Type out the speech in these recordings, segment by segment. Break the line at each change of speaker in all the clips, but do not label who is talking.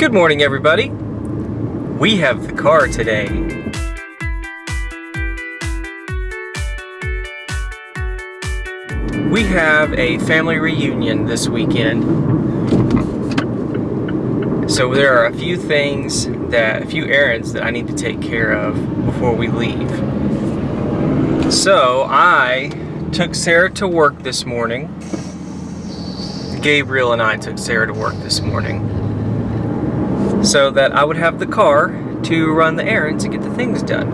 Good morning, everybody. We have the car today. We have a family reunion this weekend. So there are a few things that, a few errands that I need to take care of before we leave. So I took Sarah to work this morning. Gabriel and I took Sarah to work this morning so that I would have the car to run the errands and get the things done.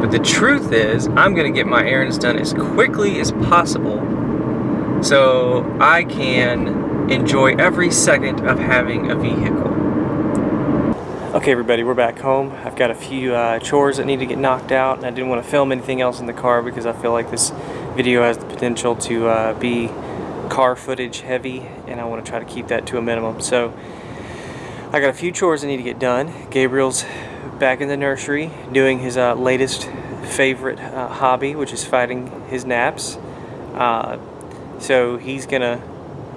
But the truth is, I'm gonna get my errands done as quickly as possible so I can enjoy every second of having a vehicle. Okay everybody, we're back home. I've got a few uh, chores that need to get knocked out and I didn't want to film anything else in the car because I feel like this video has the potential to uh, be car footage heavy and I want to try to keep that to a minimum. So I got a few chores I need to get done. Gabriel's back in the nursery doing his uh, latest favorite uh, hobby, which is fighting his naps. Uh, so he's gonna,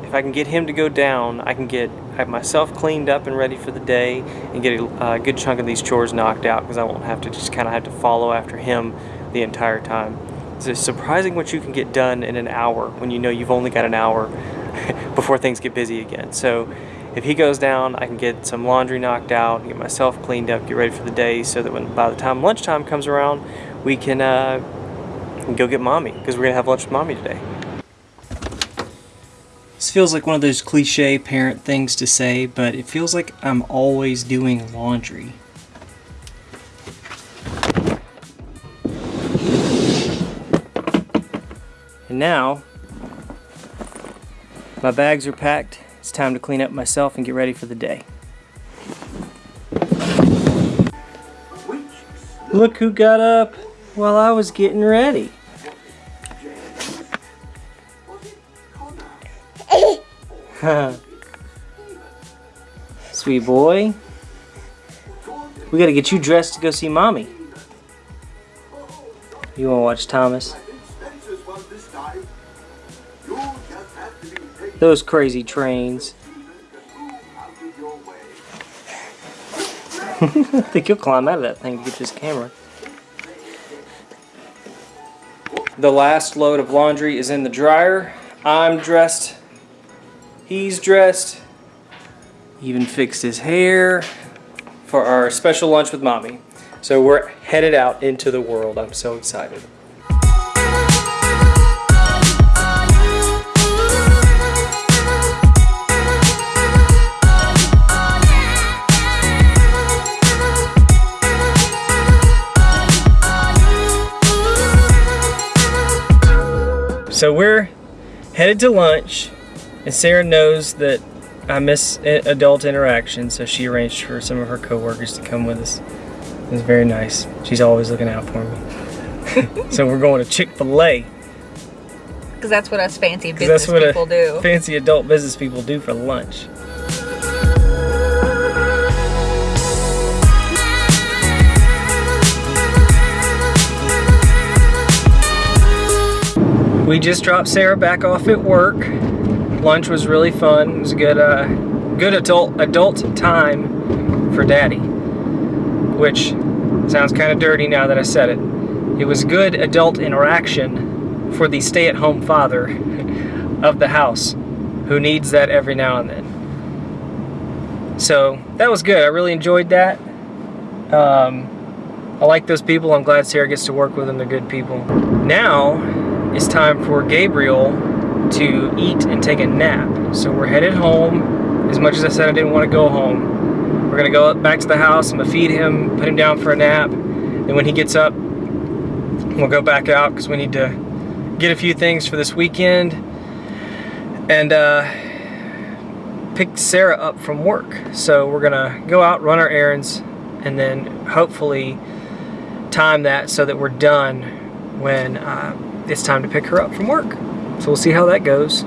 if I can get him to go down, I can get have myself cleaned up and ready for the day and get a uh, good chunk of these chores knocked out because I won't have to just kind of have to follow after him the entire time. It's surprising what you can get done in an hour when you know you've only got an hour before things get busy again. So if he goes down, I can get some laundry knocked out, get myself cleaned up, get ready for the day so that when by the time lunchtime comes around, we can uh, go get mommy because we're going to have lunch with mommy today. This feels like one of those cliche parent things to say, but it feels like I'm always doing laundry. And now, my bags are packed it's time to clean up myself and get ready for the day. Look who got up while I was getting ready. Sweet boy. We gotta get you dressed to go see mommy. You wanna watch Thomas? Those crazy trains. I think you'll climb out of that thing to get this camera. The last load of laundry is in the dryer. I'm dressed. He's dressed. Even fixed his hair for our special lunch with mommy. So we're headed out into the world. I'm so excited. So we're headed to lunch, and Sarah knows that I miss adult interaction, so she arranged for some of her coworkers to come with us. It was very nice. She's always looking out for me. so we're going to Chick-fil-A.
Because that's what us fancy business people do.
Fancy adult business people do for lunch. We just dropped Sarah back off at work. Lunch was really fun. It was a good, uh, good adult adult time for Daddy, which sounds kind of dirty now that I said it. It was good adult interaction for the stay-at-home father of the house, who needs that every now and then. So that was good. I really enjoyed that. Um, I like those people. I'm glad Sarah gets to work with them. They're good people. Now it's time for Gabriel to eat and take a nap. So we're headed home. As much as I said I didn't want to go home, we're gonna go back to the house. I'm gonna feed him, put him down for a nap. And when he gets up, we'll go back out because we need to get a few things for this weekend and uh, pick Sarah up from work. So we're gonna go out, run our errands, and then hopefully time that so that we're done when uh, it's time to pick her up from work. So we'll see how that goes.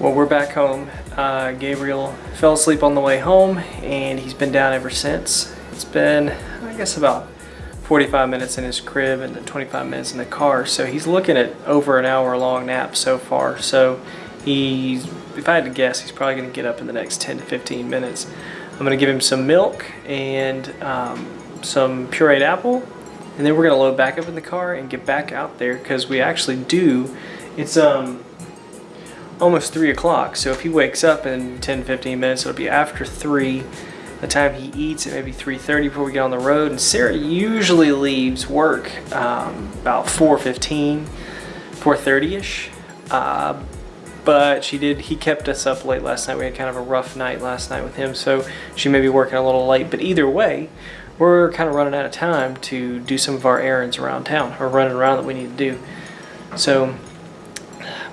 Well, we're back home. Uh, Gabriel fell asleep on the way home and he's been down ever since. It's been, I guess, about 45 minutes in his crib and then 25 minutes in the car. So he's looking at over an hour long nap so far. So he's, if I had to guess, he's probably going to get up in the next 10 to 15 minutes. I'm going to give him some milk and um, some pureed apple. And then we're going to load back up in the car and get back out there because we actually do. It's um almost 3 o'clock. So if he wakes up in 10 15 minutes, it'll be after 3 the time he eats at maybe 3.30 before we get on the road. And Sarah usually leaves work um, about 4.15, 4.30ish. Uh, but she did, he kept us up late last night. We had kind of a rough night last night with him. So she may be working a little late. But either way, we're kind of running out of time to do some of our errands around town or running around that we need to do. So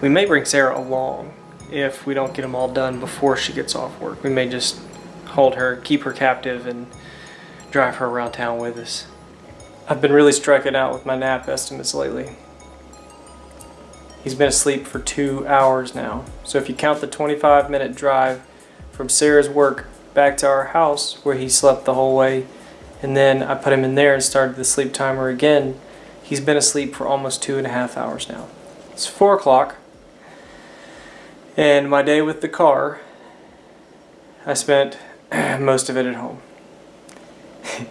we may bring Sarah along if we don't get them all done before she gets off work. We may just hold her, keep her captive, and drive her around town with us. I've been really striking out with my nap estimates lately. He's been asleep for two hours now. So if you count the 25 minute drive from Sarah's work back to our house where he slept the whole way, and then I put him in there and started the sleep timer again, he's been asleep for almost two and a half hours now. It's four o'clock, and my day with the car, I spent most of it at home.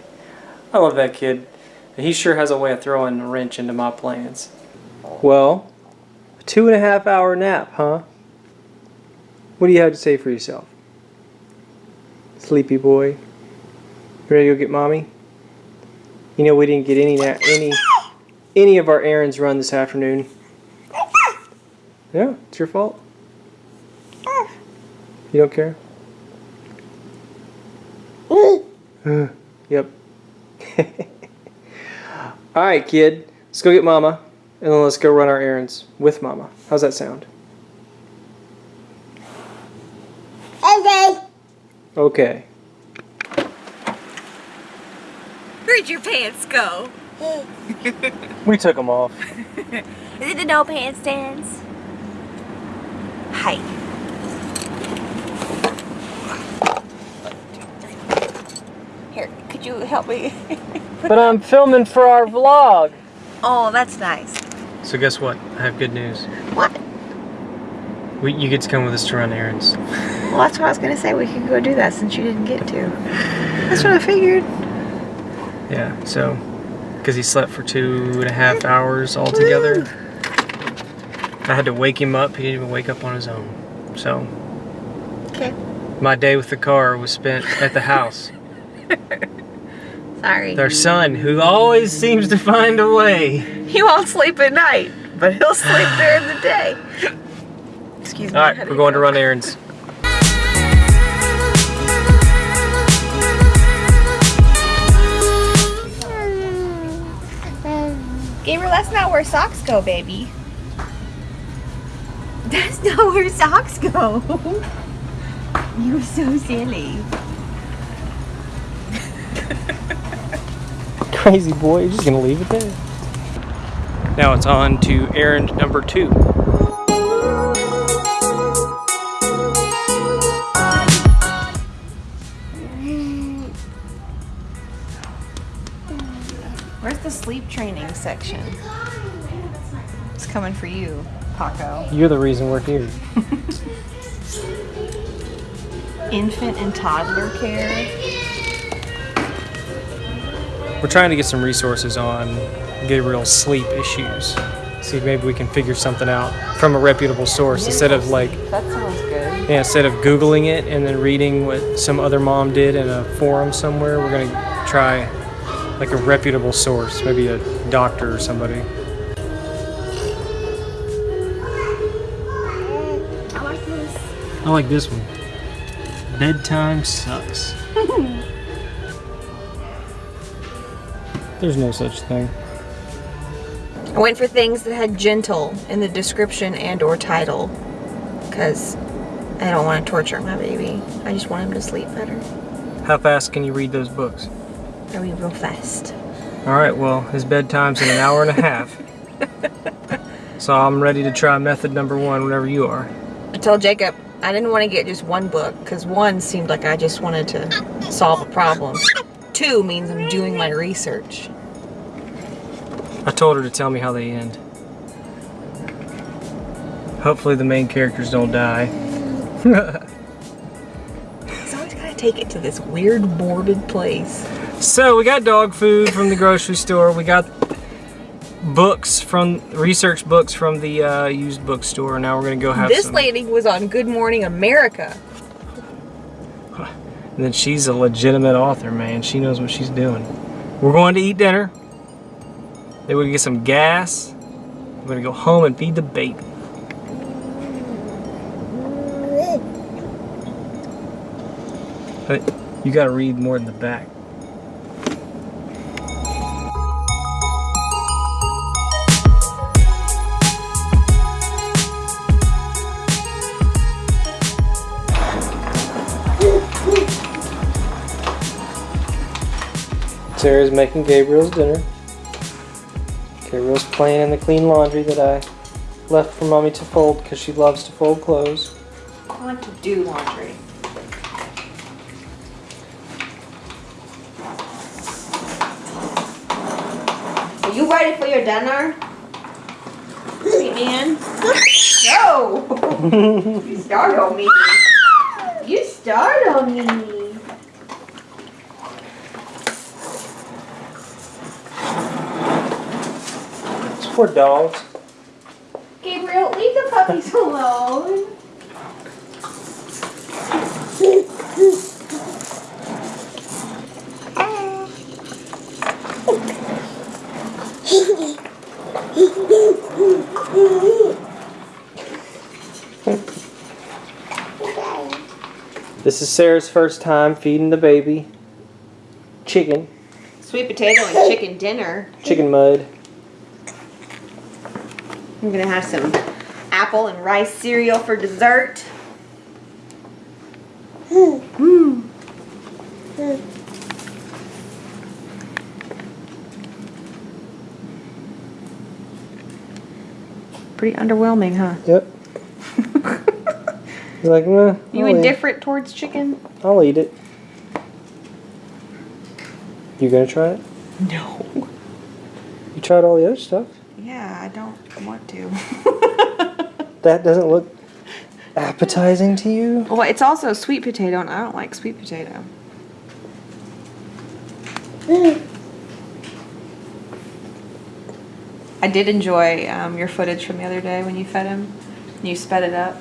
I love that kid. He sure has a way of throwing a wrench into my plans. Well, a two and a half hour nap, huh? What do you have to say for yourself? Sleepy boy. Ready to go get mommy? You know we didn't get any any any of our errands run this afternoon. Yeah, it's your fault. You don't care? Yep. Alright, kid. Let's go get Mama, and then let's go run our errands with Mama. How's that sound?
Okay.
Okay.
Where'd your pants go?
we took them off.
Is it the no pants dance? Hi. Could you help me?
but I'm filming for our vlog.
Oh, that's nice.
So guess what? I have good news.
What?
We, you get to come with us to run errands.
Well, that's what I was going to say. We can go do that since you didn't get to. That's what I figured.
Yeah, so, because he slept for two and a half hours altogether. I had to wake him up. He didn't even wake up on his own. So,
okay.
my day with the car was spent at the house.
Sorry.
Their son, who always seems to find a way.
He won't sleep at night, but he'll sleep during the day. Excuse me.
All right, we're going to run errands.
Gabriel, that's not where socks go, baby. That's not where socks go. You're so silly.
Crazy boy, you're just gonna leave it there. Now it's on to errand number two.
Where's the sleep training section? It's coming for you, Paco.
You're the reason we're here.
Infant and toddler care.
We're trying to get some resources on Gabriel's sleep issues. See if maybe we can figure something out from a reputable source instead of like.
That sounds good.
Yeah, instead of Googling it and then reading what some other mom did in a forum somewhere, we're gonna try like a reputable source, maybe a doctor or somebody.
I like this.
I like this one. Bedtime sucks. There's no such thing.
I went for things that had gentle in the description and or title because I don't want to torture my baby. I just want him to sleep better.
How fast can you read those books?
I read real fast.
All right, well, his bedtime's in an hour and a half. so I'm ready to try method number one whenever you are.
I told Jacob I didn't want to get just one book because one seemed like I just wanted to solve a problem. Two means I'm doing my research.
I told her to tell me how they end. Hopefully the main characters don't die.
So I always gotta take it to this weird morbid place.
So we got dog food from the grocery store. We got books from research books from the uh, used bookstore. Now we're gonna go have
This
some.
lady was on Good Morning America.
And then she's a legitimate author, man. She knows what she's doing. We're going to eat dinner. Then we're gonna get some gas. We're gonna go home and feed the baby. But you gotta read more in the back. Sarah's making Gabriel's dinner. Gabriel's playing in the clean laundry that I left for mommy to fold because she loves to fold clothes.
I want to do laundry. Are you ready for your dinner? Sweet man? No! you startled me. You startled me.
It's for dogs.
Gabriel, leave the puppies alone.
This is Sarah's first time feeding the baby chicken,
Sweet potato and chicken dinner.
chicken mud.
I'm gonna have some apple and rice cereal for dessert. Mm. Pretty underwhelming, huh?
Yep. You're like, nah,
You
I'll eat-
indifferent towards chicken?
I'll eat it. You gonna try it?
No.
You tried all the other stuff.
Yeah, I don't want to.
That doesn't look appetizing to you.
well, it's also sweet potato, and I don't like sweet potato. I did enjoy um, your footage from the other day when you fed him. You sped it up.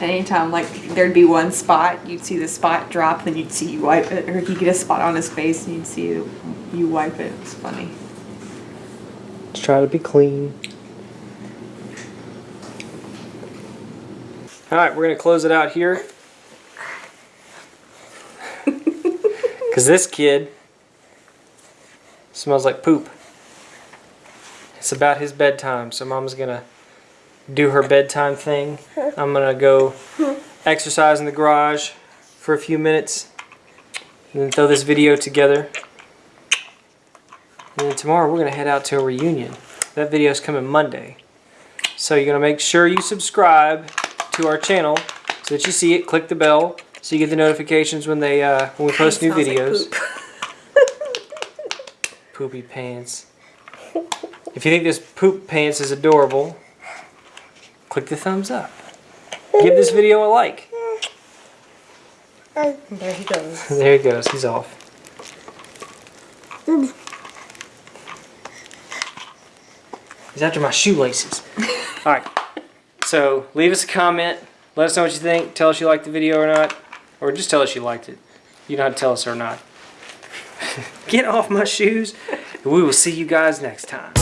Anytime, like there'd be one spot, you'd see the spot drop, then you'd see you wipe it, or he'd get a spot on his face, and you'd see you, you wipe it. It's funny.
Let's try to be clean. All right, we're gonna close it out here. Cause this kid smells like poop. It's about his bedtime, so mom's gonna do her bedtime thing. I'm gonna go exercise in the garage for a few minutes and then throw this video together. And then tomorrow we're gonna head out to a reunion. That video is coming Monday. So you're gonna make sure you subscribe to our channel so that you see it. Click the bell so you get the notifications when they uh, when we post new
Smells like
videos.
poop.
Poopy pants. If you think this poop pants is adorable, click the thumbs up. Give this video a like.
There he goes.
There he goes. He's off. He's after my shoelaces. All right. So leave us a comment. Let us know what you think. Tell us you liked the video or not. Or just tell us you liked it. You know how to tell us or not. Get off my shoes. We will see you guys next time.